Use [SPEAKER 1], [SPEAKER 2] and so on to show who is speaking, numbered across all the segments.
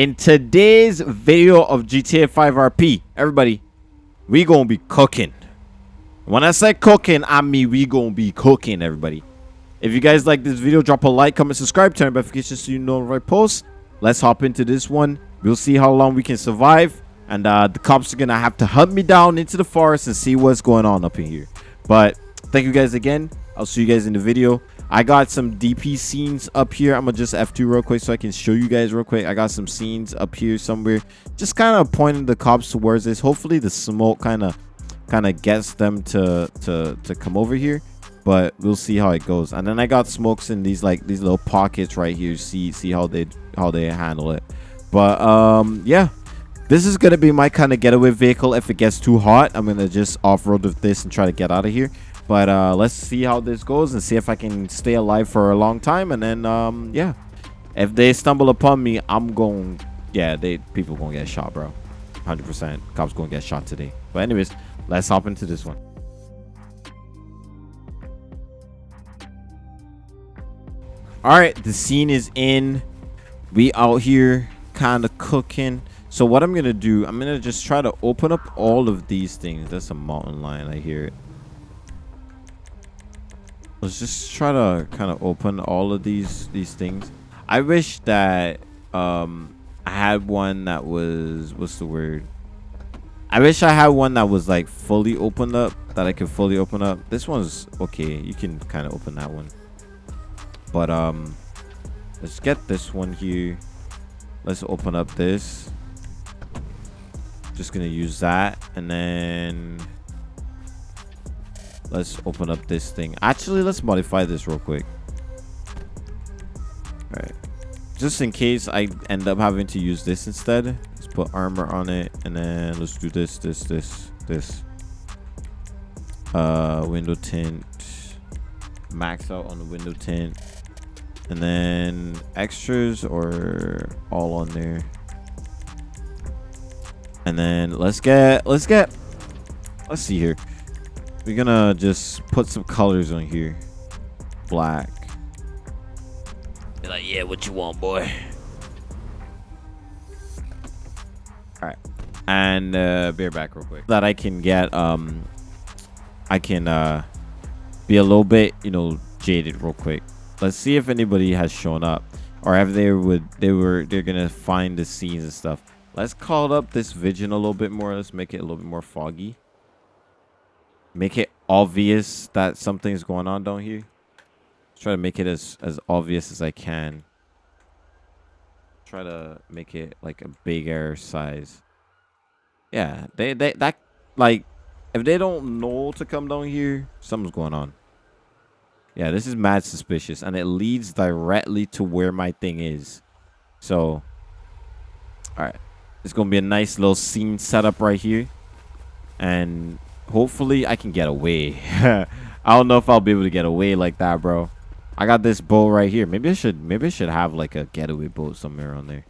[SPEAKER 1] in today's video of GTA 5 RP, everybody, we gonna be cooking. When I say cooking, I mean we gonna be cooking, everybody. If you guys like this video, drop a like, comment, subscribe, turn notifications so you know when I post. Let's hop into this one. We'll see how long we can survive. And uh, the cops are gonna have to hunt me down into the forest and see what's going on up in here. But thank you guys again. I'll see you guys in the video. I got some DP scenes up here. I'm gonna just F2 real quick so I can show you guys real quick. I got some scenes up here somewhere. Just kind of pointing the cops towards this. Hopefully the smoke kind of kind of gets them to to to come over here but we'll see how it goes and then i got smokes in these like these little pockets right here see see how they how they handle it but um yeah this is gonna be my kind of getaway vehicle if it gets too hot i'm gonna just off-road with this and try to get out of here but uh let's see how this goes and see if i can stay alive for a long time. And then um yeah. If they stumble upon me i'm going yeah they people gonna get shot bro. 100 percent. Cops gonna get shot today. But anyways let's hop into this one. All right the scene is in. We out here kind of cooking. So what i'm gonna do i'm gonna just try to open up all of these things. That's a mountain lion i hear it let's just try to kind of open all of these these things. I wish that um i had one that was what's the word? I wish i had one that was like fully opened up that i could fully open up. This one's okay you can kind of open that one. But um let's get this one here. Let's open up this. Just gonna use that and then let's open up this thing. Actually let's modify this real quick. All right just in case i end up having to use this instead let's put armor on it and then let's do this this this this. Uh window tint. Max out on the window tint. And then extras or all on there. And then let's get let's get let's see here we're gonna just put some colors on here. Black. Be like yeah what you want boy. All right and uh bear back real quick. That i can get um i can uh be a little bit you know jaded real quick. Let's see if anybody has shown up or if they would they were they're gonna find the scenes and stuff. Let's call up this vision a little bit more. Let's make it a little bit more foggy make it obvious that something's going on down here try to make it as as obvious as i can try to make it like a bigger size yeah they they that like if they don't know to come down here something's going on yeah, this is mad suspicious. And it leads directly to where my thing is. So, alright. It's going to be a nice little scene setup right here. And hopefully I can get away. I don't know if I'll be able to get away like that, bro. I got this boat right here. Maybe I should maybe I should have like a getaway boat somewhere on there.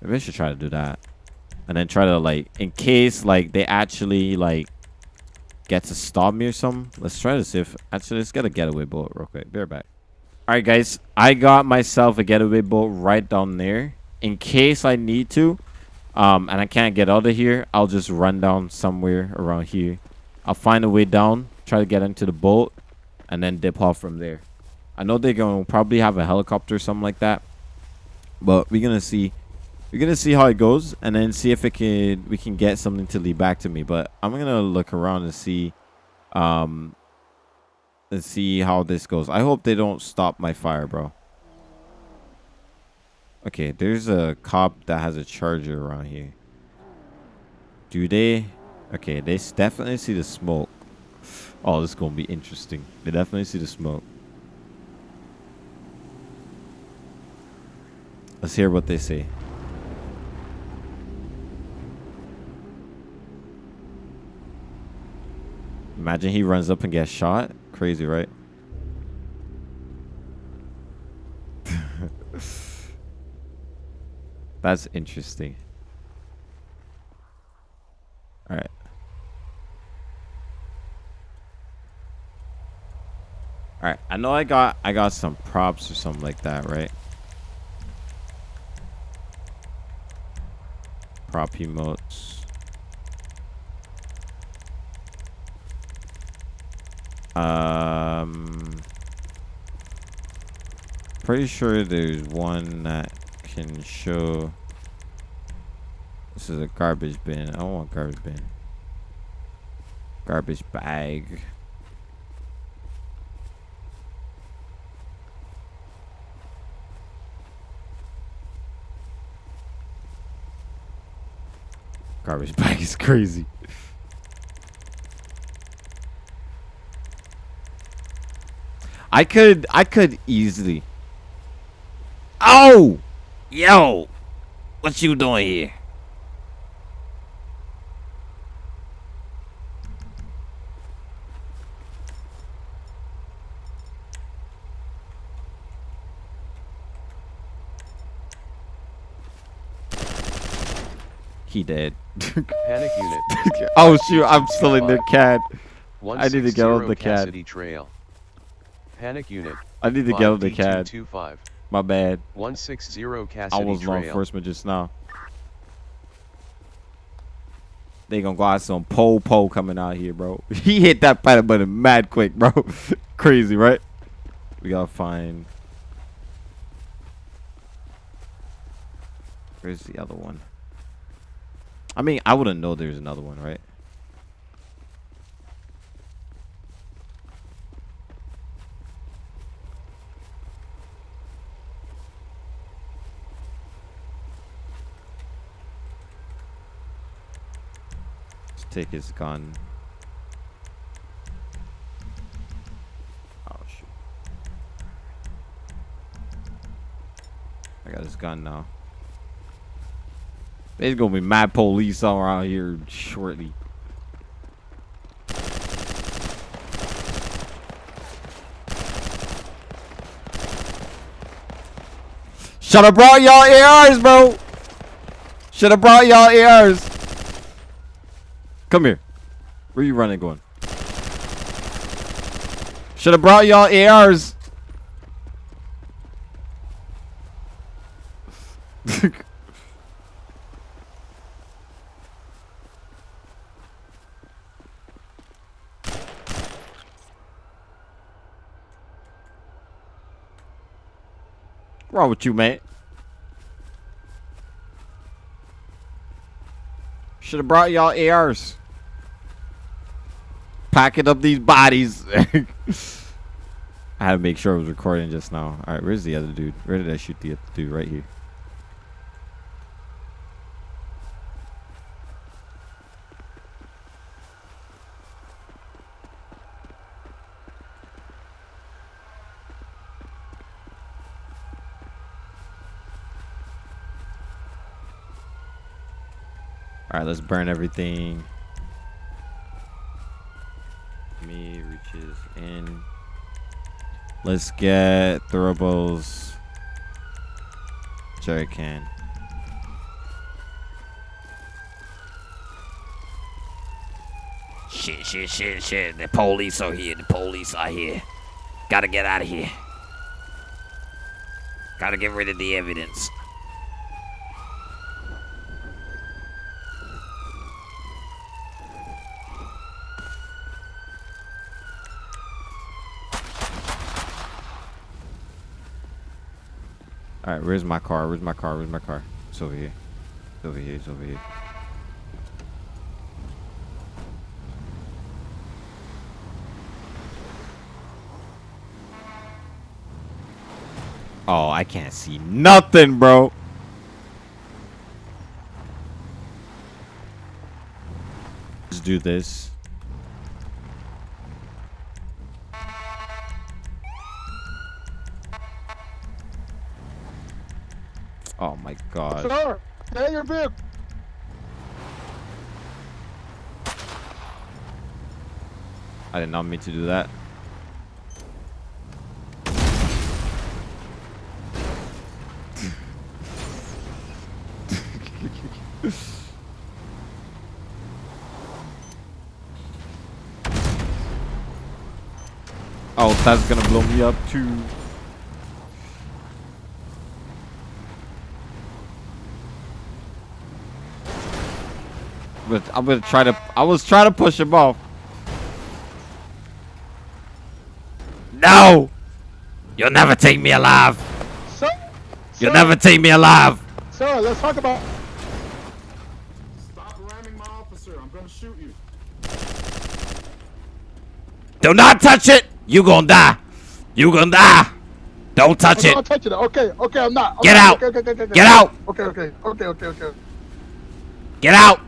[SPEAKER 1] Maybe I should try to do that. And then try to like in case like they actually like get to stop me or something. Let's try to see if... Actually, let's get a getaway boat real quick. Bear back. Alright, guys. I got myself a getaway boat right down there. In case I need to. Um, and I can't get out of here. I'll just run down somewhere around here. I'll find a way down. Try to get into the boat. And then dip off from there. I know they're going to probably have a helicopter or something like that. But we're going to see we're gonna see how it goes and then see if it can we can get something to lead back to me but i'm gonna look around and see um and see how this goes i hope they don't stop my fire bro okay there's a cop that has a charger around here do they okay they definitely see the smoke oh this is gonna be interesting they definitely see the smoke let's hear what they say Imagine he runs up and gets shot. Crazy, right? That's interesting. All right. All right. I know I got I got some props or something like that, right? prop emotes. Um, pretty sure there's one that can show. This is a garbage bin. I don't want garbage bin. Garbage bag. Garbage bag is crazy. I could I could easily. Oh, yo, what you doing here? He dead.
[SPEAKER 2] Panic unit.
[SPEAKER 1] oh shoot, I'm still in the cat. I need to get on the cat.
[SPEAKER 2] Cassidy Trail. Panic unit.
[SPEAKER 1] I need to get on the cat.
[SPEAKER 2] 5D225.
[SPEAKER 1] My bad.
[SPEAKER 2] 160
[SPEAKER 1] I was law enforcement just now. They gonna go out some pole pole coming out here, bro. He hit that panic button mad quick, bro. Crazy, right? We gotta find. Where's the other one? I mean, I wouldn't know there's another one, right? Let's take his gun. Oh shoot. I got his gun now. There's gonna be mad police all around here shortly. Should have brought y'all ARs, bro. Should have brought y'all ARs. Come here. Where you running going? Should have brought y'all ARs. Wrong with you, man? Should have brought y'all ARs. Packing up these bodies. I had to make sure I was recording just now. All right, where's the other dude? Where did I shoot the other dude? Right here. All right, let's burn everything. Me reaches in. Let's get throwables. Jerry can.
[SPEAKER 3] Shit, shit, shit, shit. The police are here. The police are here. Gotta get out of here. Gotta get rid of the evidence.
[SPEAKER 1] Where's my car? Where's my car? Where's my car? It's over here. It's over here. It's over here. Oh, I can't see nothing, bro. Let's do this. God.
[SPEAKER 4] Sir, stay your vehicle.
[SPEAKER 1] I did not mean to do that. oh, that's gonna blow me up too.
[SPEAKER 5] But I'm gonna try to. I was trying to push him off.
[SPEAKER 1] No! You'll never take me alive.
[SPEAKER 4] Sir,
[SPEAKER 1] You'll
[SPEAKER 4] sir,
[SPEAKER 1] never take me alive.
[SPEAKER 4] Sir, let's talk about.
[SPEAKER 6] Stop ramming my officer. I'm gonna shoot you.
[SPEAKER 1] Do not touch it. You gonna die. You gonna die. Don't touch
[SPEAKER 4] I'm
[SPEAKER 1] it.
[SPEAKER 4] not touching it. Okay, okay, I'm not. I'm
[SPEAKER 1] Get out.
[SPEAKER 4] Okay, okay, okay, okay.
[SPEAKER 1] Get out.
[SPEAKER 4] Okay, okay, okay, okay, okay.
[SPEAKER 1] Get out.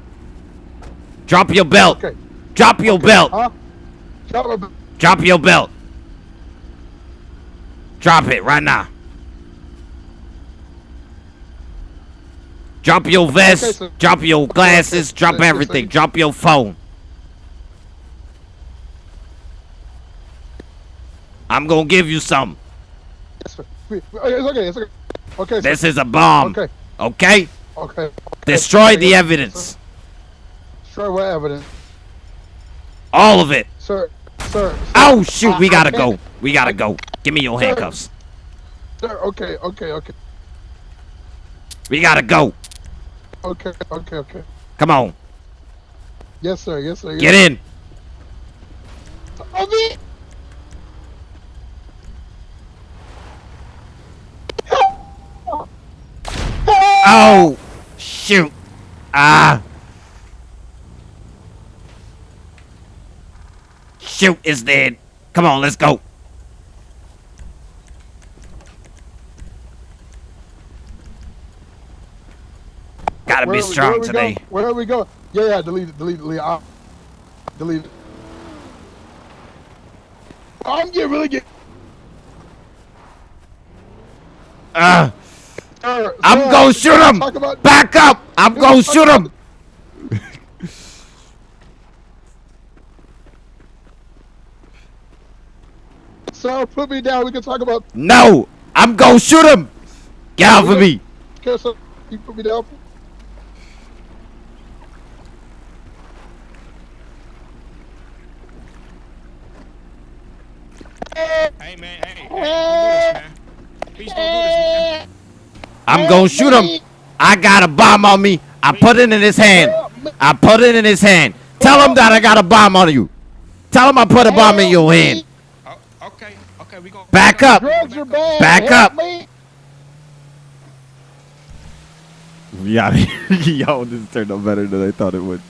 [SPEAKER 1] Drop your belt.
[SPEAKER 4] Okay.
[SPEAKER 1] Drop your belt.
[SPEAKER 4] Huh? Up.
[SPEAKER 1] Drop your belt. Drop it right now. Drop your vest.
[SPEAKER 4] Okay, sir.
[SPEAKER 1] drop your glasses. Drop
[SPEAKER 4] Yes, yes,
[SPEAKER 1] everything. Drop your phone. I'm gonna give you some.
[SPEAKER 4] Yes, sir. Wait, oh, It's okay. It's okay. Okay. sir.
[SPEAKER 1] This is a bomb.
[SPEAKER 4] Okay.
[SPEAKER 1] Okay?
[SPEAKER 4] Okay. okay.
[SPEAKER 1] Destroy
[SPEAKER 4] Okay,
[SPEAKER 1] the evidence.
[SPEAKER 4] Destroy what evidence?
[SPEAKER 1] All of it.
[SPEAKER 4] Sir, sir. sir,
[SPEAKER 1] Oh shoot, we gotta go. We gotta go. Give me your
[SPEAKER 4] Sir.
[SPEAKER 1] handcuffs.
[SPEAKER 4] Sir, okay, okay, okay.
[SPEAKER 1] We gotta go.
[SPEAKER 4] Okay, okay, okay.
[SPEAKER 1] Come on.
[SPEAKER 4] Yes, sir. Yes, sir. Yes,
[SPEAKER 1] Get in.
[SPEAKER 4] Oh, me.
[SPEAKER 1] Oh shoot. Ah. Shoot is dead. Come on, let's go. Gotta
[SPEAKER 4] Where
[SPEAKER 1] be strong
[SPEAKER 4] we
[SPEAKER 1] today.
[SPEAKER 4] Go? Where are we going? Yeah, yeah. Delete it. Delete it. Delete it. I'll- Delete it. I'm getting really get.
[SPEAKER 1] Ah.
[SPEAKER 4] Sir,
[SPEAKER 1] I'm
[SPEAKER 4] sir,
[SPEAKER 1] gonna shoot him. Back up. I'm gonna shoot him.
[SPEAKER 4] Sir, put me down. We can talk about.
[SPEAKER 1] No. I'm gonna shoot him. Get off of me.
[SPEAKER 4] Okay, sir, you put me down.
[SPEAKER 7] Hey man, hey, hey, don't do this, man. Please don't do this, man.
[SPEAKER 1] I'm gonna shoot him. I got a bomb on me. I put it in his hand. I put it in his hand. Tell him that I got a bomb on you. Tell him I put a bomb in your hand.
[SPEAKER 7] Oh, okay, okay, we go.
[SPEAKER 1] Back up.
[SPEAKER 4] Drugs are bad.
[SPEAKER 1] Back up.
[SPEAKER 5] Yeah, yo, this turned out better than I thought it would.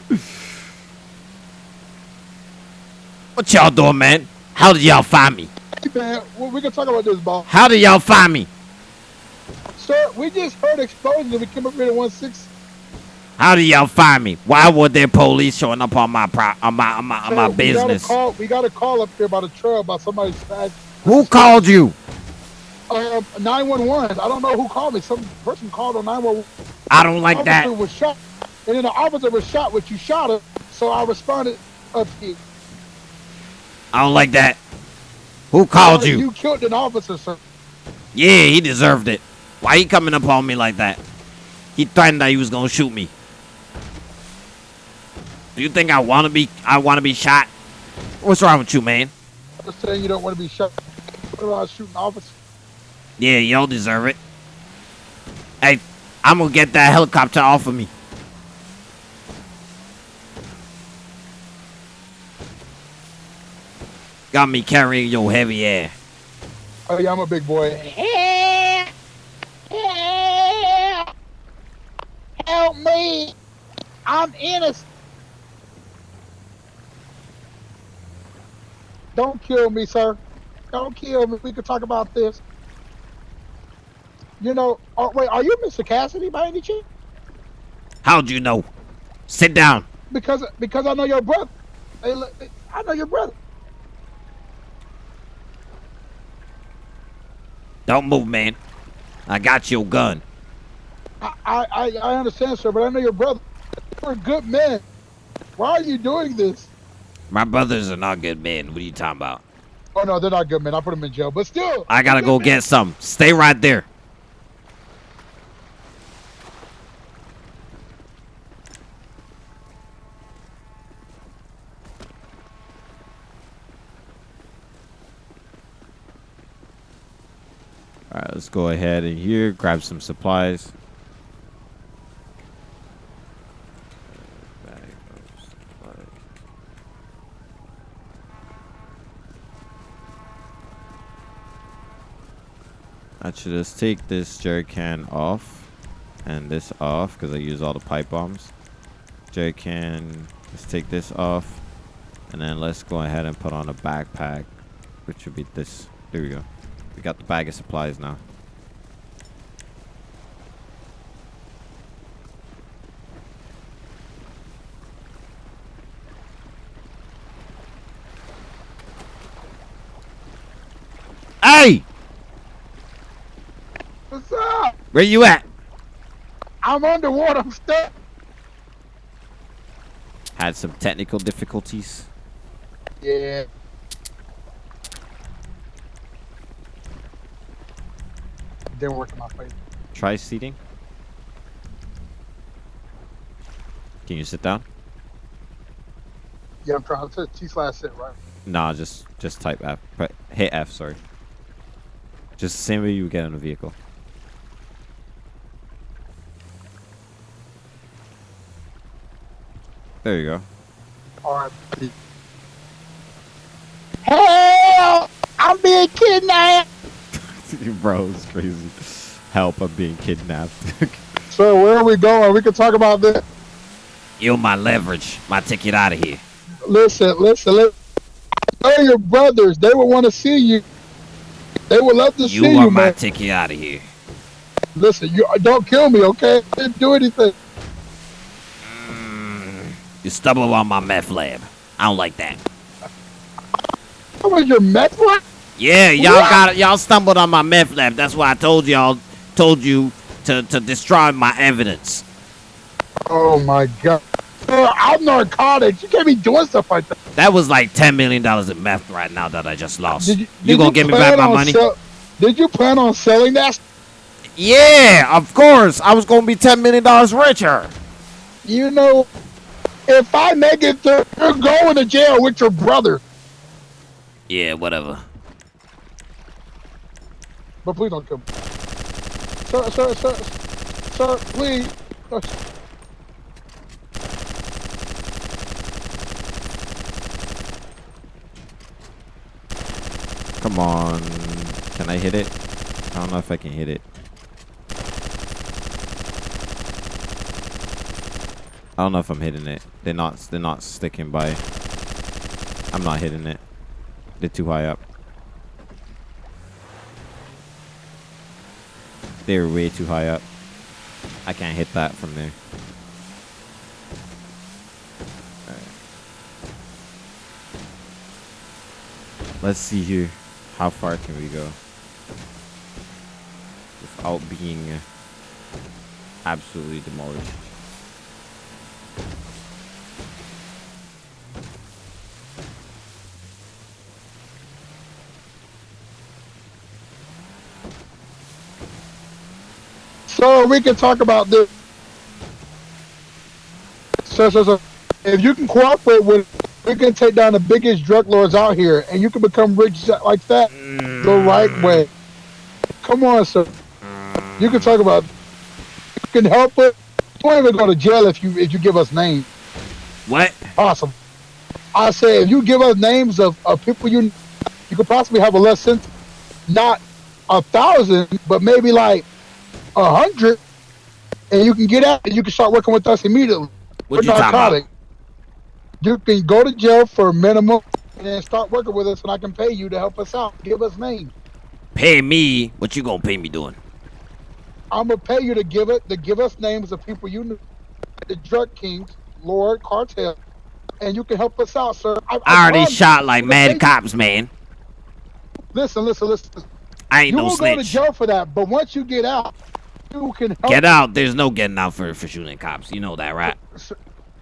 [SPEAKER 1] What y'all doing, man? How did y'all find me?
[SPEAKER 4] Hey, man, we can talk about this, boss.
[SPEAKER 1] How did y'all find me?
[SPEAKER 4] Sir, we just heard explosions and we came up here at one six.
[SPEAKER 1] How did y'all find me? Why were there police showing up on my pro- on my on my, on my
[SPEAKER 4] Sir,
[SPEAKER 1] business?
[SPEAKER 4] We got, a call, we got a call up here about a trail about somebody smashed
[SPEAKER 1] Who called you?
[SPEAKER 4] um, 911. I don't know who called me. Some person called on 911.
[SPEAKER 1] I don't like that.
[SPEAKER 4] was shot, and then the officer was shot, which you shot him. So I responded up here.
[SPEAKER 1] I don't like that. Who called you?
[SPEAKER 4] You killed an officer, sir.
[SPEAKER 1] Yeah, he deserved it. Why he coming up on me like that? He threatened that he was gonna shoot me. Do you think I wanna be I wanna be shot? What's wrong with you, man?
[SPEAKER 4] I'm just saying you don't want to be shot. What about shooting officer?
[SPEAKER 1] Yeah, y'all deserve it. Hey, I'm gonna get that helicopter off of me. Got me carrying your heavy air.
[SPEAKER 4] Oh yeah, I'm a big boy. Help me! I'm innocent. Don't kill me, sir. Don't kill me. We could talk about this. You know, oh, wait, are you Mr. Cassidy by any chance?
[SPEAKER 1] How'd you know? Sit down.
[SPEAKER 4] Because because I know your brother. Hey, look, I know your brother.
[SPEAKER 1] Don't move, man. I got your gun.
[SPEAKER 4] I, I, I I understand, sir, but I know your brother. You're a good man. Why are you doing this?
[SPEAKER 1] My brothers are not good men. What are you talking about?
[SPEAKER 4] Oh no, they're not good men. I put them in jail, but still.
[SPEAKER 1] I gotta go get some. Stay right there.
[SPEAKER 5] All right, let's go ahead and here grab some supplies. Back.
[SPEAKER 1] I should just take this jerry can off and this off because I use all the pipe bombs. Jerry can, let's take this off and then let's go ahead and put on a backpack, which would be this. There we go. We got the bag of supplies now.
[SPEAKER 3] Hey,
[SPEAKER 4] What's up?
[SPEAKER 3] where you at?
[SPEAKER 4] I'm underwater. I'm stuck.
[SPEAKER 1] Had some technical difficulties.
[SPEAKER 4] Yeah. Didn't work in my favor.
[SPEAKER 1] Try seating. Can you sit down?
[SPEAKER 4] Yeah, I'm trying to T slash sit right.
[SPEAKER 1] Nah, just just type F. Hit F, sorry. Just the same way you would get in a vehicle. There you go.
[SPEAKER 4] All right. Help! I'm being kidnapped.
[SPEAKER 1] Bro, it's crazy. Help, I'm being kidnapped.
[SPEAKER 4] So where are we going? We can talk about this.
[SPEAKER 3] You're my leverage. My ticket out of here.
[SPEAKER 4] Listen, listen, listen. I know your brothers. They would want to see you. They would love to
[SPEAKER 3] You
[SPEAKER 4] see
[SPEAKER 3] are
[SPEAKER 4] you, are
[SPEAKER 3] my
[SPEAKER 4] man.
[SPEAKER 3] ticket out of here.
[SPEAKER 4] Listen, you don't kill me, okay? I didn't do anything.
[SPEAKER 3] You stumble on my meth lab. I don't like that.
[SPEAKER 4] What was your meth lab?
[SPEAKER 3] Yeah, y'all got y'all stumbled on my meth lab. That's why I told y'all told you to to destroy my evidence.
[SPEAKER 4] Oh my god. I'm narcotics. You can't be doing stuff like that.
[SPEAKER 3] That was like ten million dollars in meth right now that I just lost.
[SPEAKER 4] Did you,
[SPEAKER 3] you gonna give me back my money?
[SPEAKER 4] did you plan on selling that?
[SPEAKER 3] yeah, of course. I was gonna be ten million dollars richer.
[SPEAKER 4] You know, if I make it through, you're going to jail with your brother.
[SPEAKER 3] Yeah, whatever.
[SPEAKER 4] But please don't kill me. Sir, sir, sir, sir, please.
[SPEAKER 1] Come on. Can I hit it? I don't know if I can hit it. I don't know if I'm hitting it. They're not they're not sticking by. I'm not hitting it. They're too high up. They're way too high up. I can't hit that from there. Let's see here. How far can we go? Without being uh, absolutely demolished.
[SPEAKER 4] So we can talk about this. So, so, so, if you can cooperate with, we can take down the biggest drug lords out here, and you can become rich like that the right mm. way. Come on, sir. You can talk about. You can help us. You won't even go to jail if you if you give us names.
[SPEAKER 3] What?
[SPEAKER 4] Awesome. I say if you give us names of, of people you you could possibly have a less sentence, not a thousand, but maybe like a hundred, and you can get out and you can start working with us immediately.
[SPEAKER 3] What you talking
[SPEAKER 4] narcotic.
[SPEAKER 3] about?
[SPEAKER 4] You can go to jail for a minimum and then start working with us, and I can pay you to help us out. Give us names.
[SPEAKER 3] Pay me. What you gonna pay me doing?
[SPEAKER 4] I'm gonna pay you to give it to give us names of people you know, the drug kings, Lord Cartel, and you can help us out, sir. I,
[SPEAKER 3] I already shot like mad cops, man.
[SPEAKER 4] Listen, listen, listen.
[SPEAKER 3] I ain't
[SPEAKER 4] You
[SPEAKER 3] no
[SPEAKER 4] will go to
[SPEAKER 3] snitch.
[SPEAKER 4] jail for that, but once you get out, you can help.
[SPEAKER 3] Get out. There's no getting out for, for shooting cops. You know that, right?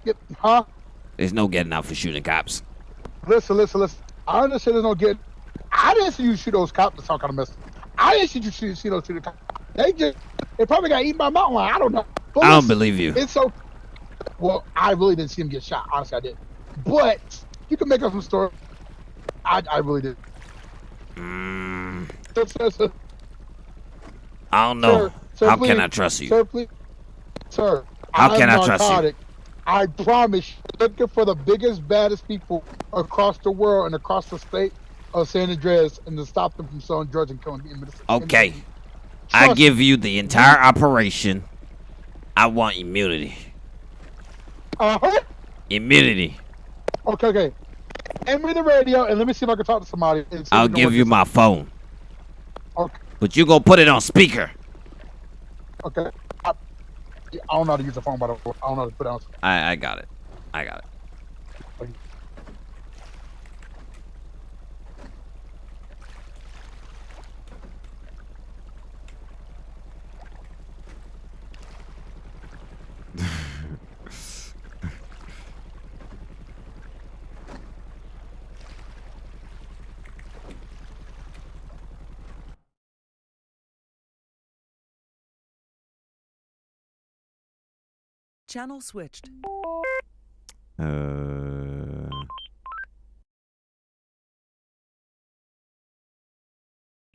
[SPEAKER 4] Get, huh?
[SPEAKER 3] There's no getting out for shooting cops.
[SPEAKER 4] Listen, listen, listen. I understand there's no get. I didn't see you shoot those cops. That's all kind of mess. I didn't see you shoot, see those shoot the cops. They just, they probably got eaten by mountain lion. I don't know. But
[SPEAKER 3] I don't
[SPEAKER 4] listen,
[SPEAKER 3] believe you.
[SPEAKER 4] It's so. Well, I really didn't see him get shot. Honestly, I did. But you can make up some story. I, I really did.
[SPEAKER 3] Mm, I don't know.
[SPEAKER 4] sir, sir,
[SPEAKER 3] How
[SPEAKER 4] please,
[SPEAKER 3] can I trust you?
[SPEAKER 4] Sir, please. Sir.
[SPEAKER 3] How
[SPEAKER 4] I'm
[SPEAKER 3] can I trust you?
[SPEAKER 4] I promise, you're looking for the biggest, baddest people across the world and across the state of San Andreas, and to stop them from selling drugs and killing innocent.
[SPEAKER 3] Okay. I give you the entire operation. I want immunity.
[SPEAKER 4] Uh-huh.
[SPEAKER 3] Immunity.
[SPEAKER 4] Okay, okay. Hand me the radio and let me see if I can talk to somebody.
[SPEAKER 3] I'll give you my phone.
[SPEAKER 4] Okay.
[SPEAKER 3] But you gonna put it on speaker.
[SPEAKER 4] Okay. I, I don't know how to use the phone, by the way. I don't know how to put it on.
[SPEAKER 3] I I got it. I got it.
[SPEAKER 8] Channel switched.
[SPEAKER 1] Uh.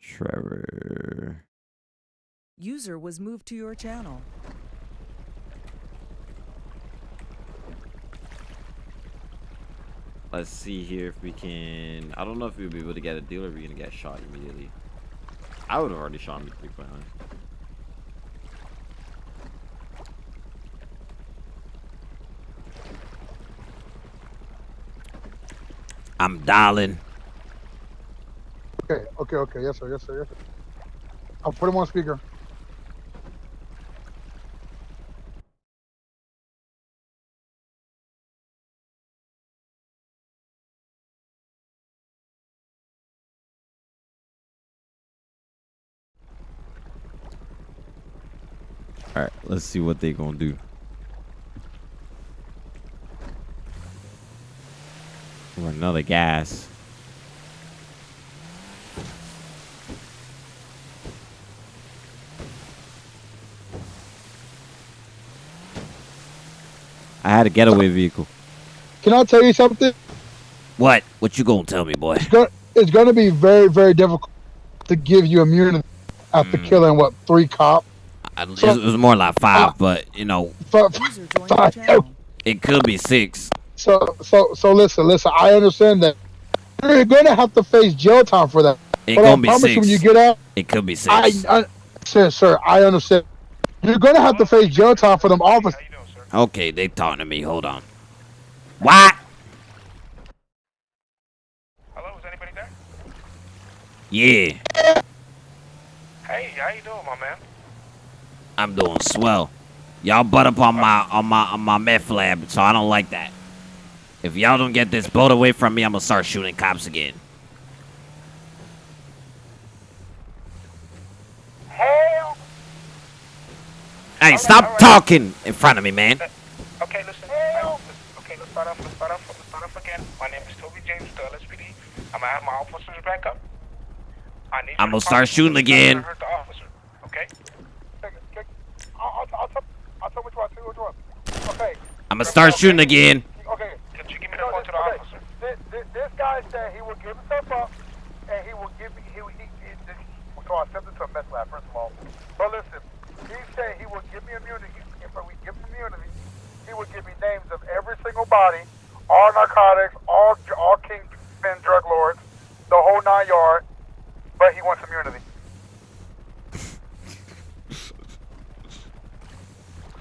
[SPEAKER 1] Trevor.
[SPEAKER 8] User was moved to your channel.
[SPEAKER 1] Let's see here if we can... I don't know if we'll be able to get a deal or we're going to get shot immediately. I would have already shot him 3.9.
[SPEAKER 3] I'm dialing.
[SPEAKER 4] Okay, okay, okay. Yes, sir. Yes, sir. Yes, sir. I'll put him on speaker.
[SPEAKER 1] All right, let's see what they gonna do. Or another gas. I had a getaway vehicle.
[SPEAKER 4] Can I tell you something?
[SPEAKER 3] What? What you gonna tell me, boy?
[SPEAKER 4] It's gonna, it's gonna be very, very difficult to give you immunity after
[SPEAKER 3] Mm.
[SPEAKER 4] killing what three cops.
[SPEAKER 3] I, it was- it was more like five,
[SPEAKER 4] Uh,
[SPEAKER 3] but you know,
[SPEAKER 4] But,
[SPEAKER 8] User joined your
[SPEAKER 4] Sorry.
[SPEAKER 8] channel.
[SPEAKER 3] it could be six.
[SPEAKER 4] So, so, so listen, listen. I understand that you're gonna have to face jail time for that.
[SPEAKER 3] It
[SPEAKER 4] but I
[SPEAKER 3] gonna be
[SPEAKER 4] promise
[SPEAKER 3] six.
[SPEAKER 4] you, when you get out,
[SPEAKER 3] it could be six.
[SPEAKER 4] I, I, sir, sir, I understand. You're gonna have to face jail time for them officers.
[SPEAKER 9] How you doing,
[SPEAKER 3] okay, they talking to me. Hold on. What?
[SPEAKER 9] Hello, is anybody there?
[SPEAKER 3] Yeah,
[SPEAKER 9] Hey, how you doing, my man?
[SPEAKER 3] I'm doing swell. Y'all butt up on uh, my on my on my meth lab, so I don't like that. If y'all don't get this boat away from me, I'm gonna start shooting cops again.
[SPEAKER 9] Hell.
[SPEAKER 3] Hey, stop talking in front of me, man.
[SPEAKER 9] Okay, listen. Hell. Okay, let's start off. Let's start off. Let's start off again. My name is Toby James, the LSPD. I'm gonna have my officers back up. I need.
[SPEAKER 3] I'm gonna start shooting
[SPEAKER 9] that
[SPEAKER 3] again.
[SPEAKER 9] not gonna Hurt the officer. Okay.
[SPEAKER 4] I'll, I'll, tell, I'll tell which one. Tell which one. Okay.
[SPEAKER 3] I'm gonna start shooting again.
[SPEAKER 4] Okay.
[SPEAKER 9] Could you give me the phone to the
[SPEAKER 4] okay.
[SPEAKER 9] officer?
[SPEAKER 4] This, this, this said he will give himself up, and he will give me. He, will- he, he, he so I sent it to a meth lab first of all. But listen, he said he will give me immunity. If we give him immunity, he will give me names of every single body, all narcotics, all all kingpin drug lords, the whole nine yard. But he wants immunity.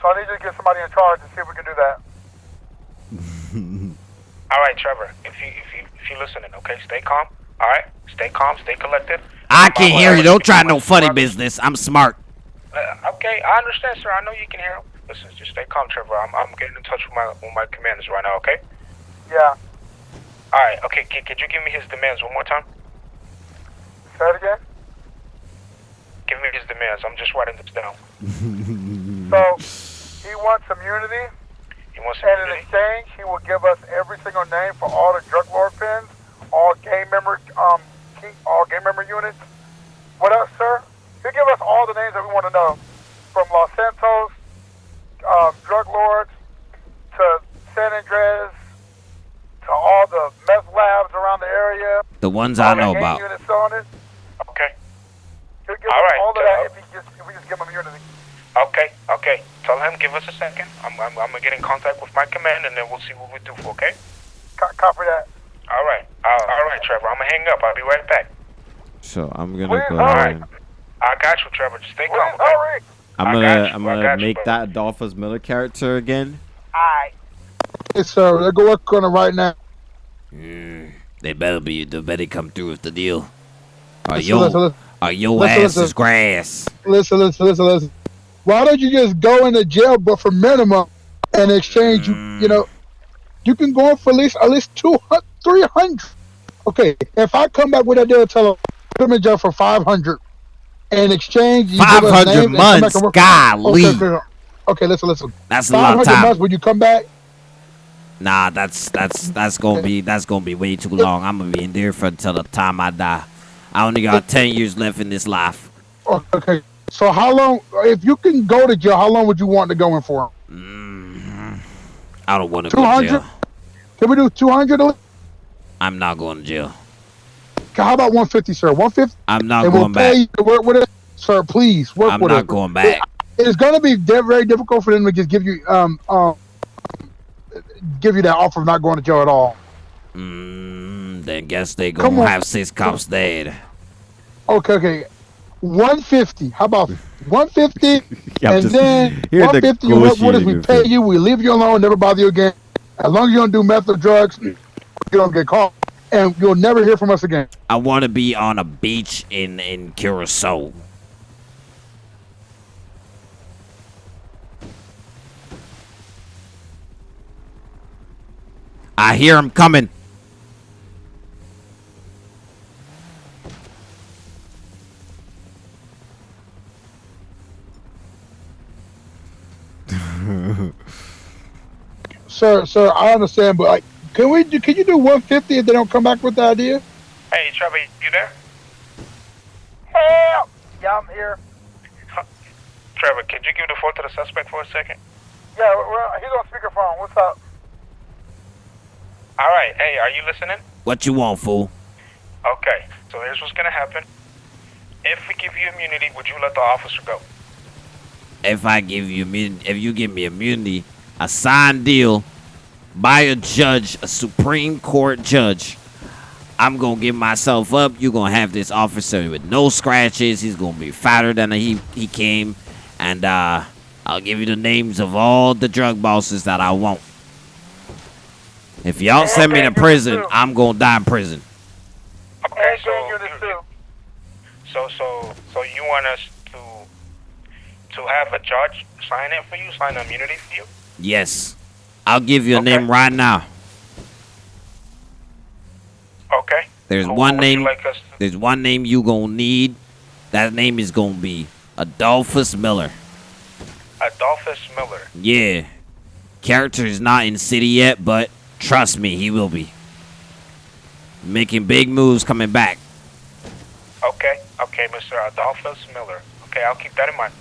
[SPEAKER 4] So I need you to get somebody in charge and see if we can do that.
[SPEAKER 9] All right, Trevor. If you if you if you listening, okay, stay calm. All right, stay calm, stay collected.
[SPEAKER 3] I
[SPEAKER 9] My
[SPEAKER 3] can
[SPEAKER 9] boy,
[SPEAKER 3] hear you. Don't try no funny
[SPEAKER 9] brother-
[SPEAKER 3] business. I'm smart.
[SPEAKER 9] Uh, okay, I understand, sir. I know you can hear him. Listen, just stay calm, Trevor. I'm, I'm getting in touch with my with my commanders right now. Okay.
[SPEAKER 4] Yeah.
[SPEAKER 9] All right. Okay. Can, could you give me his demands one more time?
[SPEAKER 4] Say it again.
[SPEAKER 9] Give me his demands. I'm just writing this down.
[SPEAKER 4] So he wants immunity,
[SPEAKER 9] He wants
[SPEAKER 4] and in exchange, he will give us every single name for all the drug lord pins, all gang member, um, key, all gang member units. What else, sir? He'll give us all the names that we want to know, from Los Santos, um, drug lords, to San Andreas, to all the meth labs around the area.
[SPEAKER 3] The ones I know about.
[SPEAKER 4] Units on it.
[SPEAKER 9] Okay.
[SPEAKER 4] He'll give
[SPEAKER 9] All
[SPEAKER 4] us
[SPEAKER 9] right,
[SPEAKER 4] all of
[SPEAKER 9] uh,
[SPEAKER 4] that if, he just, if we just give him immunity.
[SPEAKER 9] Okay. Okay. Tell him, give us a second. I'm, I'm, I'm gonna get in contact with my command, and then we'll see what we do for. Okay?
[SPEAKER 10] Co- copy that.
[SPEAKER 9] All right. Uh, all right, Trevor. I'm gonna hang up. I'll be right back.
[SPEAKER 11] So I'm gonna
[SPEAKER 10] Where's
[SPEAKER 11] go
[SPEAKER 10] Hurry?
[SPEAKER 11] ahead.
[SPEAKER 9] I got you, Trevor. Just stay calm.
[SPEAKER 10] Where's
[SPEAKER 9] Okay?
[SPEAKER 10] Hurry?
[SPEAKER 11] I'm
[SPEAKER 9] I
[SPEAKER 11] gonna
[SPEAKER 9] you,
[SPEAKER 11] I'm gonna
[SPEAKER 9] got you,
[SPEAKER 11] make that Adolphus Miller character again.
[SPEAKER 10] Alright.
[SPEAKER 4] Yes, sir. Let's go work on it right now.
[SPEAKER 1] They better be. They better come through with the deal. Or
[SPEAKER 4] Listen,
[SPEAKER 1] your,
[SPEAKER 4] listen, listen.
[SPEAKER 1] or your
[SPEAKER 4] listen,
[SPEAKER 1] ass
[SPEAKER 4] listen.
[SPEAKER 1] is grass.
[SPEAKER 4] listen, listen, listen, listen. Why don't you just go into jail, but for minimum, and exchange you? You know, you can go for at least at least 200, 300. Okay, if I come back with that deal, tell them put him in jail for five hundred, and exchange you give us
[SPEAKER 1] 500
[SPEAKER 4] names and come back
[SPEAKER 1] months?
[SPEAKER 4] and
[SPEAKER 1] Golly.
[SPEAKER 4] Okay, okay, okay, listen, listen.
[SPEAKER 1] That's a
[SPEAKER 4] Five
[SPEAKER 1] of time.
[SPEAKER 4] months when you come back.
[SPEAKER 1] Nah, that's that's that's gonna be that's gonna be way too long. I'm gonna be in there for until the time I die. I only got ten years left in this life.
[SPEAKER 4] Okay, so how long? If you can go to jail, how long would you want to go in for?
[SPEAKER 1] I don't want to go to
[SPEAKER 4] 200?
[SPEAKER 1] jail.
[SPEAKER 4] Can we do two hundred?
[SPEAKER 1] I'm not going to jail.
[SPEAKER 4] How about one fifty, sir? One fifty,
[SPEAKER 1] I'm not
[SPEAKER 4] and
[SPEAKER 1] going
[SPEAKER 4] we'll
[SPEAKER 1] back.
[SPEAKER 4] you work with it, sir. Please work
[SPEAKER 1] I'm
[SPEAKER 4] with
[SPEAKER 1] not
[SPEAKER 4] it.
[SPEAKER 1] going back.
[SPEAKER 4] it's going to be very difficult for them to just give you um um give you that offer of not going to jail at all.
[SPEAKER 1] Mm, then guess they gonna have six cops dead.
[SPEAKER 4] Okay, okay. One fifty. How about one fifty?
[SPEAKER 11] Yeah,
[SPEAKER 4] and
[SPEAKER 11] just
[SPEAKER 4] then one fifty. You work with us. We pay you. We leave you alone. Never bother you again. As long as you don't do meth or drugs, you don't get caught, and you'll never hear from us again.
[SPEAKER 1] I want to be on a beach in in Curacao. I hear him coming.
[SPEAKER 4] Sir, sir, I understand, but like, can we? do Can you do one fifty if they don't come back with the idea?
[SPEAKER 9] Hey, Trevor, you there?
[SPEAKER 10] Help! Yeah, I'm here.
[SPEAKER 9] Trevor, could you give the phone to the suspect for a second?
[SPEAKER 10] Yeah, well, he's on speakerphone. What's up?
[SPEAKER 9] All right. Hey, are you listening?
[SPEAKER 1] What you want, fool?
[SPEAKER 9] Okay. So here's what's gonna happen. If we give you immunity, would you let the officer go?
[SPEAKER 1] If I give you immun- if you give me immunity, a signed deal by a judge, a Supreme Court judge. I'm gonna give myself up. You're gonna have this officer with no scratches. He's gonna be fatter than he he came, and uh, I'll give you the names of all the drug bosses that I want. If y'all send me to prison, I'm gonna die in prison.
[SPEAKER 9] Okay. So, you- so, so, so you want us to to have a judge sign it for you, sign the immunity for you?
[SPEAKER 1] Yes, I'll give you a
[SPEAKER 9] Okay.
[SPEAKER 1] name right now.
[SPEAKER 9] Okay.
[SPEAKER 1] There's
[SPEAKER 9] Who
[SPEAKER 1] one name.
[SPEAKER 9] Like
[SPEAKER 1] There's one name you gonna need. That name is gonna be Adolphus Miller.
[SPEAKER 9] Adolphus Miller.
[SPEAKER 1] Yeah. Character is not in city yet, but trust me, he will be. Making big moves coming back.
[SPEAKER 9] Okay. Okay, Mr. Adolphus Miller. Okay, I'll keep that in mind.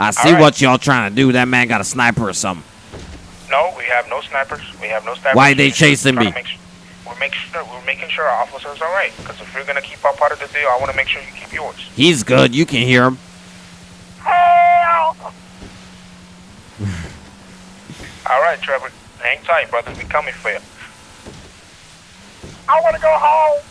[SPEAKER 1] I see
[SPEAKER 9] Alright.
[SPEAKER 1] what y'all trying to do. That man got a sniper or something.
[SPEAKER 9] No, we have no snipers. We have no snipers.
[SPEAKER 1] Why they
[SPEAKER 9] We're just
[SPEAKER 1] chasing me?
[SPEAKER 9] to make su- We're making sure we're making sure our officers are right. Because if you're gonna keep our part of the deal, I want to make sure you keep yours.
[SPEAKER 1] He's good. You can hear him.
[SPEAKER 10] Help!
[SPEAKER 9] All right, Trevor. Hang tight, brother. We coming for you.
[SPEAKER 10] I want to go home.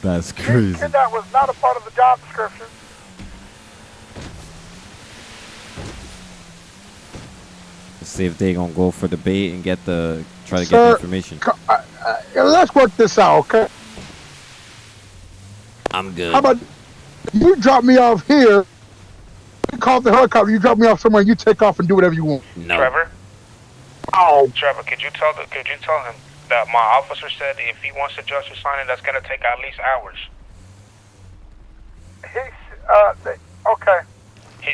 [SPEAKER 11] That's
[SPEAKER 10] Getting
[SPEAKER 11] crazy.
[SPEAKER 10] That was not a part of the job description.
[SPEAKER 11] See if they gonna go for the bait and get the try to get the information.
[SPEAKER 4] Uh, uh, let's work this out, okay?
[SPEAKER 1] I'm good.
[SPEAKER 4] How about you drop me off here? You call the helicopter. You drop me off somewhere. You take off and do whatever you want.
[SPEAKER 1] no.
[SPEAKER 9] Trevor.
[SPEAKER 4] Oh,
[SPEAKER 9] Trevor, could you tell the, could you tell him that my officer said if he wants to judge to sign it, that's gonna take at least hours.
[SPEAKER 10] He's, uh, they, okay.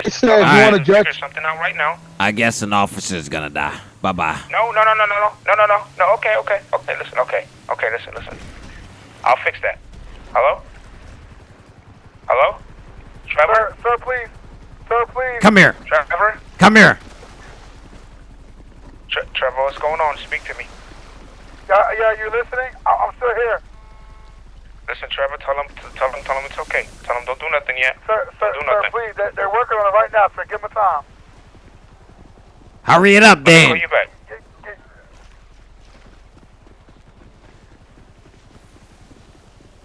[SPEAKER 9] He's
[SPEAKER 4] He said
[SPEAKER 1] you want
[SPEAKER 9] to
[SPEAKER 4] judge-
[SPEAKER 9] something out right now.
[SPEAKER 1] I guess an officer's gonna die. Bye bye.
[SPEAKER 9] No, no, no, no, no, no, no, no, no, no. Okay, okay, okay. Listen, okay, okay. Listen, listen. I'll fix that. Hello. Hello. Trevor.
[SPEAKER 10] Sir, sir, please. Sir, please.
[SPEAKER 1] Come here.
[SPEAKER 9] Trevor.
[SPEAKER 1] Come here.
[SPEAKER 9] Tre- Trevor, what's going on? Speak to me.
[SPEAKER 10] Yeah, yeah, you listening? I- I'm still here.
[SPEAKER 9] Listen, Trevor, tell him, tell him, tell him it's okay. Tell him don't do nothing yet.
[SPEAKER 4] Sir, sir,
[SPEAKER 9] do nothing.
[SPEAKER 4] sir,
[SPEAKER 9] nothing.
[SPEAKER 4] please. They're, they're working on it right now, sir. Give them time.
[SPEAKER 1] Hurry it up,
[SPEAKER 9] Call
[SPEAKER 1] Dan.
[SPEAKER 9] you back.
[SPEAKER 4] Get, get,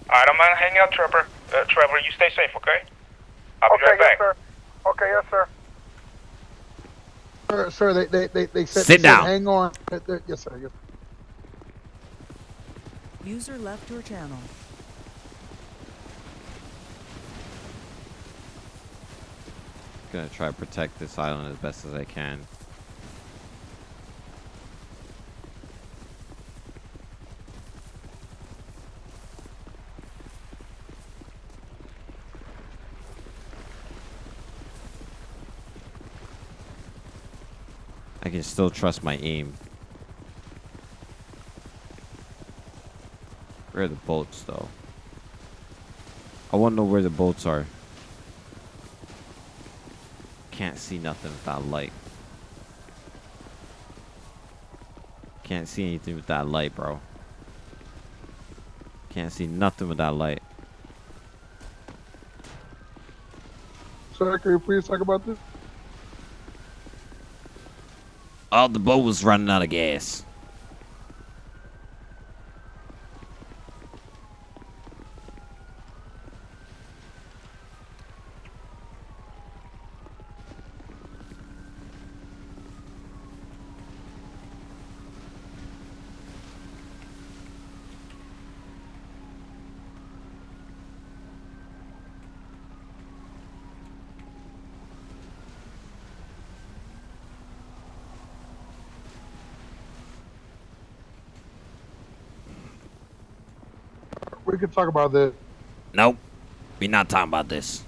[SPEAKER 9] All right, I'm gonna hang out, Trevor. Uh, Trevor, you stay safe, okay? I'll be
[SPEAKER 4] okay,
[SPEAKER 9] right
[SPEAKER 4] yes,
[SPEAKER 9] back.
[SPEAKER 4] sir. Okay, yes, sir.
[SPEAKER 12] Sir, sir, they they they, they said,
[SPEAKER 1] Sit
[SPEAKER 12] they said
[SPEAKER 1] down.
[SPEAKER 12] hang on. They- they- Yes, sir. Yes.
[SPEAKER 8] User left your channel.
[SPEAKER 13] Gonna try to protect this island as best as I can. I can still trust my aim. Where are the boats, though? I want to know where the boats are. Can't see nothing without light. Can't see anything with that light, bro. Can't see nothing with that light.
[SPEAKER 12] Sir, can you please talk about this?
[SPEAKER 1] Oh, the boat was running out of gas.
[SPEAKER 12] We can talk about this.
[SPEAKER 1] Nope. We're not talking about this.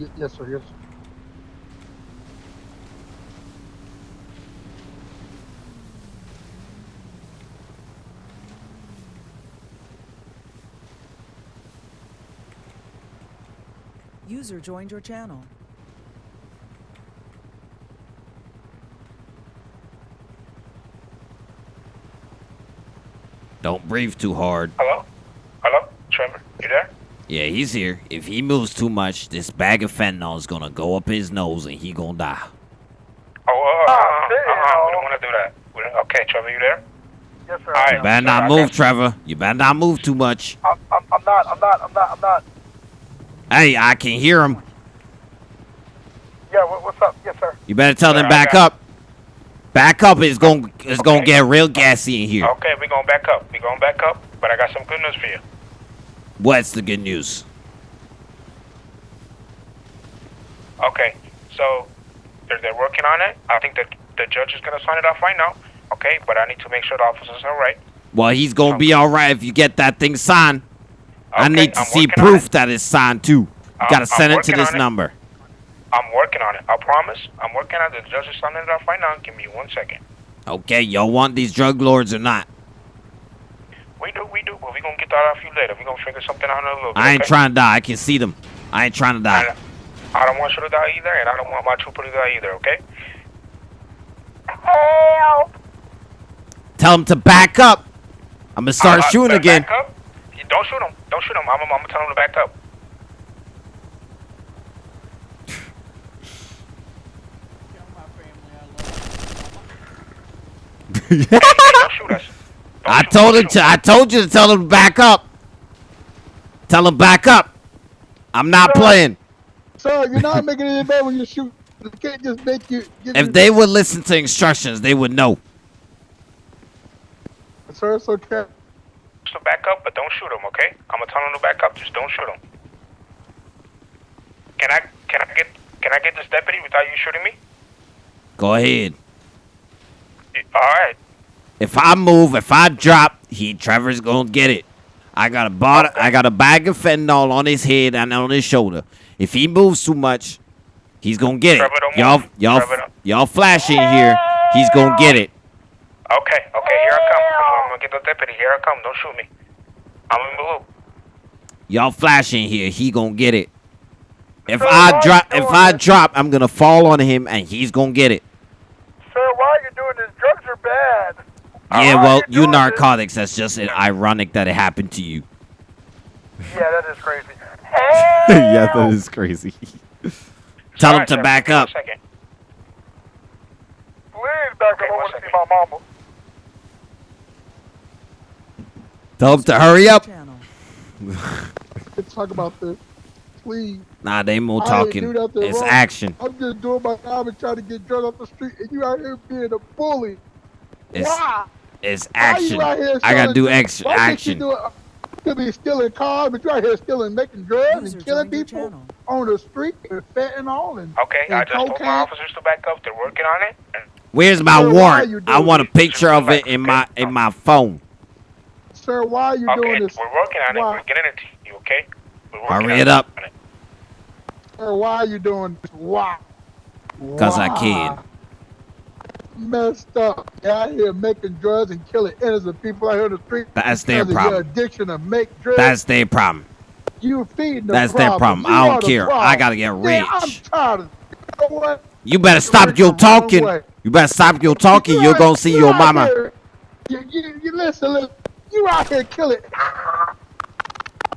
[SPEAKER 12] Y- yes, sir. Yes.
[SPEAKER 8] User joined your channel.
[SPEAKER 1] Don't breathe too hard.
[SPEAKER 9] Hello? Hello? Trevor, you there?
[SPEAKER 1] Yeah, he's here. If he moves too much, this bag of fentanyl is gonna go up his nose and he gonna die.
[SPEAKER 9] Oh, uh, uh, uh, uh, we don't want to do that. Okay, Trevor, you there?
[SPEAKER 4] Yes, sir.
[SPEAKER 9] All right.
[SPEAKER 1] You better not
[SPEAKER 9] I
[SPEAKER 1] move, Trevor. You better not move too much.
[SPEAKER 4] I'm, I'm, I'm not. I'm not. I'm not. I'm not.
[SPEAKER 1] Hey, I can hear him.
[SPEAKER 4] Yeah. What, what's up? Yes, sir.
[SPEAKER 1] You better tell them
[SPEAKER 9] I
[SPEAKER 1] back
[SPEAKER 9] got-
[SPEAKER 1] up. Back up. It's gonna it's gonna get real gassy in here.
[SPEAKER 9] Okay, we're going to back up. We're going to back up, but I got some good news for you.
[SPEAKER 1] What's the good news?
[SPEAKER 9] Okay, so they're, they're working on it. I think that the judge is going to sign it off right now. Okay, but I need to make sure the officers are right.
[SPEAKER 1] Well, he's gonna be um, all right if you get that thing signed. I need to
[SPEAKER 9] I'm
[SPEAKER 1] see proof
[SPEAKER 9] it.
[SPEAKER 1] that it's signed too. You
[SPEAKER 9] um,
[SPEAKER 1] gotta send it to this
[SPEAKER 9] on it.
[SPEAKER 1] number.
[SPEAKER 9] I'm working on it. I promise. I'm working on it. The judge is signing it off right now. Give me one second.
[SPEAKER 1] Okay, y'all want these drug lords or not?
[SPEAKER 9] We do, we do, but we're going to get that off you later. We're going to figure something out in a little bit.
[SPEAKER 1] I ain't
[SPEAKER 9] okay?
[SPEAKER 1] trying to die. I can see them. I ain't trying to die.
[SPEAKER 9] I, I don't want you to die either, and I don't want my trooper to die either, okay?
[SPEAKER 4] Help!
[SPEAKER 1] Tell them to back up. I'm gonna start
[SPEAKER 9] Uh,
[SPEAKER 1] shooting
[SPEAKER 9] back
[SPEAKER 1] again.
[SPEAKER 9] up. Don't shoot them. Don't shoot them. I'm, I'm, I'm going to tell them to back up. Hey, don't shoot us. Don't
[SPEAKER 1] I told him to. I told you to tell them to back up. Tell them back up. I'm not playing.
[SPEAKER 12] Sir, you're not making it any better when you shoot. You can't just make you.
[SPEAKER 1] If they would listen to instructions, they would know.
[SPEAKER 12] Sir, it's okay.
[SPEAKER 9] So back up, but don't shoot him, okay? I'm gonna tell him to back up. Just don't shoot him. Can I can I get can I get this deputy without you shooting me?
[SPEAKER 1] Go ahead.
[SPEAKER 9] All right.
[SPEAKER 1] If I move, if I drop, he Trevor's gonna get it. I got a bottle, I got a bag of fentanyl on his head and on his shoulder. If he moves too much, he's gonna get it. Y'all, y'all, y'all flashing here. He's gonna get it.
[SPEAKER 9] Okay, okay, here I come. I'm, I'm gonna get the deputy. Here I come. Don't shoot me. I'm in the loop.
[SPEAKER 1] Y'all flashing here. He gonna get it. If
[SPEAKER 4] Sir,
[SPEAKER 1] I drop, if I
[SPEAKER 4] this?
[SPEAKER 1] drop, I'm gonna fall on him and he's gonna get it.
[SPEAKER 4] Sir, why are you doing this? Drugs are bad.
[SPEAKER 1] Yeah,
[SPEAKER 4] Why are
[SPEAKER 1] well,
[SPEAKER 4] you
[SPEAKER 1] you
[SPEAKER 4] this?
[SPEAKER 1] narcotics. That's just ironic that it happened to you.
[SPEAKER 14] Yeah, that is crazy.
[SPEAKER 1] yeah, that is crazy.
[SPEAKER 3] Tell him
[SPEAKER 9] Alright,
[SPEAKER 3] to
[SPEAKER 9] sir,
[SPEAKER 3] back up.
[SPEAKER 14] Please back
[SPEAKER 9] Okay,
[SPEAKER 14] up. I want to see my mama.
[SPEAKER 3] Tell him to hurry up.
[SPEAKER 4] Let's talk about this. Please.
[SPEAKER 3] Nah, they more talking. It's
[SPEAKER 4] wrong.
[SPEAKER 3] action.
[SPEAKER 4] I'm just doing my job and trying to get drugs off the street, and you out here being a bully.
[SPEAKER 3] It's
[SPEAKER 4] Why?
[SPEAKER 3] It's action.
[SPEAKER 4] you
[SPEAKER 3] I gotta do
[SPEAKER 4] drugs?
[SPEAKER 3] action.
[SPEAKER 4] Why
[SPEAKER 3] Action.
[SPEAKER 4] do it? Be stealing cars, but you're out here stealing, making drugs
[SPEAKER 8] User
[SPEAKER 4] and killing people
[SPEAKER 8] channel.
[SPEAKER 4] on the street and fentanyl and
[SPEAKER 9] Okay,
[SPEAKER 4] and
[SPEAKER 9] I just told my officers to back up. They're working on it.
[SPEAKER 3] Where's my
[SPEAKER 4] Sir, why are you
[SPEAKER 3] warrant? I want a picture of it in my in my phone.
[SPEAKER 4] Sir, why are you
[SPEAKER 9] okay,
[SPEAKER 4] doing this?
[SPEAKER 9] we're working on it.
[SPEAKER 4] Why?
[SPEAKER 9] We're getting it to you. Okay. We're working
[SPEAKER 3] Hurry
[SPEAKER 9] on
[SPEAKER 3] it up.
[SPEAKER 4] Sir, why are you doing this? Why?
[SPEAKER 3] Because I can.
[SPEAKER 4] Messed up. You're out here making drugs and killing innocent people out here in the street.
[SPEAKER 3] That's their problem.
[SPEAKER 4] addiction to make drugs.
[SPEAKER 3] That's their problem.
[SPEAKER 4] you feeding the
[SPEAKER 3] That's their problem.
[SPEAKER 4] You
[SPEAKER 3] I don't care. I gotta get
[SPEAKER 4] Man, I'm
[SPEAKER 3] rich.
[SPEAKER 4] tired of you know what?
[SPEAKER 3] You better stop
[SPEAKER 4] Rich
[SPEAKER 3] your talking.
[SPEAKER 4] way.
[SPEAKER 3] You better stop your talking.
[SPEAKER 4] You
[SPEAKER 3] You're gonna see
[SPEAKER 4] you
[SPEAKER 3] your mama.
[SPEAKER 4] here- You, you, you listen, listen. You out here killing.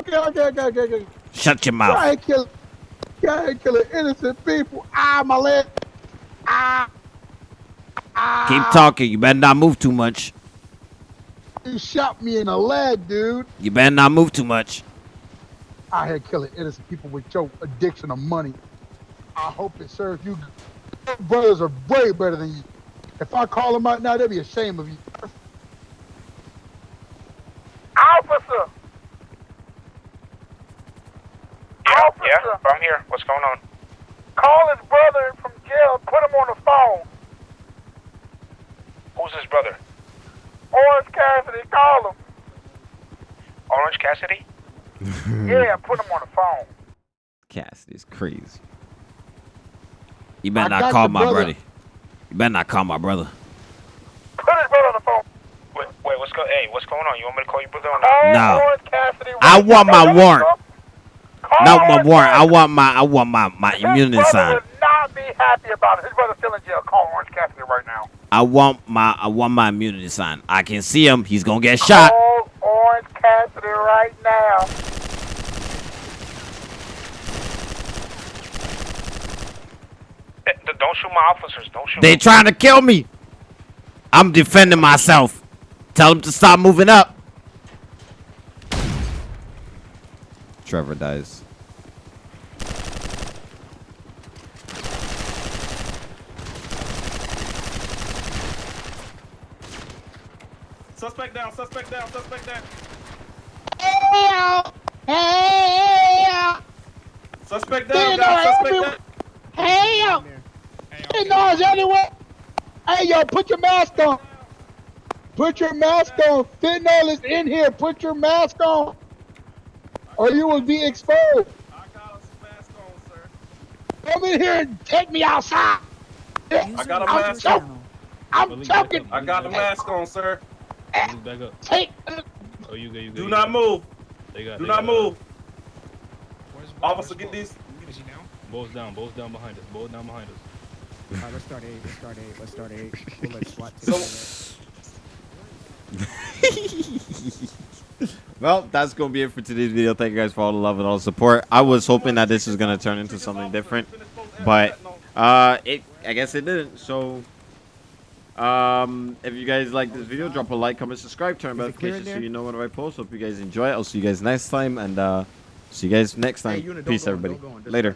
[SPEAKER 4] Okay, okay, okay, okay, okay.
[SPEAKER 3] Shut your
[SPEAKER 4] You
[SPEAKER 3] mouth.
[SPEAKER 4] out here killing. You out here killing innocent people. Ah, my leg. Ah.
[SPEAKER 3] Keep talking. You better not move too much.
[SPEAKER 4] You shot me in the leg, dude.
[SPEAKER 3] You better not move too much.
[SPEAKER 4] I here killing innocent people with your addiction of money. I hope it serves you. Your brothers are way better than you. If I call them out now, they'll be ashamed of you.
[SPEAKER 14] Officer.
[SPEAKER 9] Yeah,
[SPEAKER 14] Officer.
[SPEAKER 9] yeah. I'm here. What's going on?
[SPEAKER 14] Call his brother from jail. Put him on the phone.
[SPEAKER 9] Who's his brother?
[SPEAKER 14] Orange Cassidy, call him.
[SPEAKER 9] Orange Cassidy?
[SPEAKER 14] Yeah, put him on the phone.
[SPEAKER 1] Cassidy's crazy.
[SPEAKER 3] You better
[SPEAKER 4] I
[SPEAKER 3] not call my
[SPEAKER 4] brother.
[SPEAKER 3] brother. You better not call my brother.
[SPEAKER 14] Put his brother on the phone.
[SPEAKER 9] Wait, wait. What's go? Hey, what's going on? You want me to call your brother or not?
[SPEAKER 14] Call
[SPEAKER 3] No.
[SPEAKER 14] Orange Cassidy.
[SPEAKER 3] I want my warrant.
[SPEAKER 14] Call
[SPEAKER 3] Not my warrant. I want my I want my my immunity sign.
[SPEAKER 14] Would not be happy about it. His brother's still in jail. Call Orange Cassidy right now.
[SPEAKER 3] I want my I want my immunity sign. I can see him. He's gonna get shot.
[SPEAKER 14] Call Orange Cassidy right now.
[SPEAKER 9] Eh, Don't shoot my officers. Don't shoot. They're
[SPEAKER 3] trying to kill me. I'm defending myself. Tell them to stop moving up.
[SPEAKER 1] Trevor dies.
[SPEAKER 7] Suspect down, suspect down, suspect down. Hey, hey, hey, Suspect down, guys, suspect down.
[SPEAKER 4] Hey, yo. Hey, noise anywhere. Hey, yo, put your mask on. Put your mask on. Fentanyl is in here. Put your mask on. Or you will be exposed.
[SPEAKER 7] I got a mask on, sir.
[SPEAKER 4] Come in here and take me outside.
[SPEAKER 8] User
[SPEAKER 7] got a
[SPEAKER 8] left your
[SPEAKER 7] mask.
[SPEAKER 8] channel.
[SPEAKER 4] I'm choking.
[SPEAKER 7] I got the mask on, sir.
[SPEAKER 15] Eh, back up.
[SPEAKER 4] Take.
[SPEAKER 15] Uh, oh, you good, you good.
[SPEAKER 7] Do
[SPEAKER 15] you
[SPEAKER 7] not
[SPEAKER 15] good.
[SPEAKER 7] move.
[SPEAKER 15] They got,
[SPEAKER 7] Do
[SPEAKER 15] they
[SPEAKER 7] not
[SPEAKER 15] got,
[SPEAKER 7] move. Officer, get these.
[SPEAKER 15] Both down, both down behind us, both down behind us.
[SPEAKER 16] Alright, let's start eight. Let's start eight. Let's start eight. We'll let SWAT take
[SPEAKER 7] So,
[SPEAKER 1] Well, that's gonna be it for today's video. Thank you guys for all the love and all the support. I was hoping that this was gonna turn into something different, but uh, it I guess it didn't. So, um, if you guys like this video, drop a like, comment, subscribe, turn on
[SPEAKER 16] Is it clear in
[SPEAKER 1] notifications so you know when I post. Hope you guys enjoy it. I'll see you guys next time, and uh, see you guys next time.
[SPEAKER 16] Hey, don't
[SPEAKER 1] Peace, everybody.
[SPEAKER 16] don't go on.
[SPEAKER 1] Later.